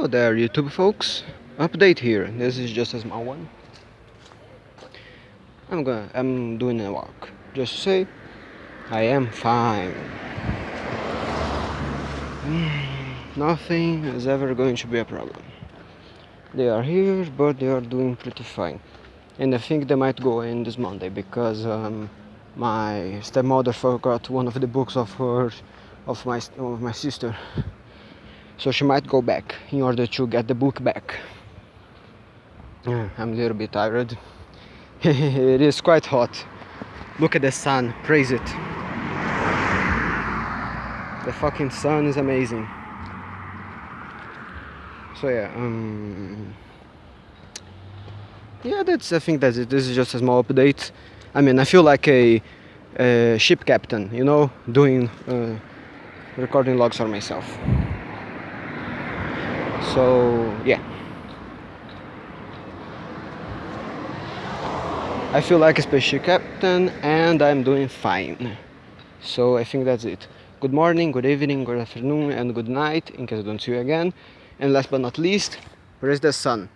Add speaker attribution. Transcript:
Speaker 1: Hello there YouTube folks. Update here. This is just a small one. I'm gonna I'm doing a walk. Just to say I am fine. Nothing is ever going to be a problem. They are here but they are doing pretty fine. And I think they might go in this Monday because um, my stepmother forgot one of the books of her of my of my sister so she might go back in order to get the book back. I'm a little bit tired. It is quite hot. Look at the sun. Praise it. The fucking sun is amazing. So yeah um yeah that's I think that's it. This is just a small update. I mean I feel like a, a ship captain you know doing uh, recording logs for myself so yeah. I feel like a spaceship captain and I'm doing fine. So I think that's it. Good morning good evening good afternoon and good night in case I don't see you again. And last but not least where is the sun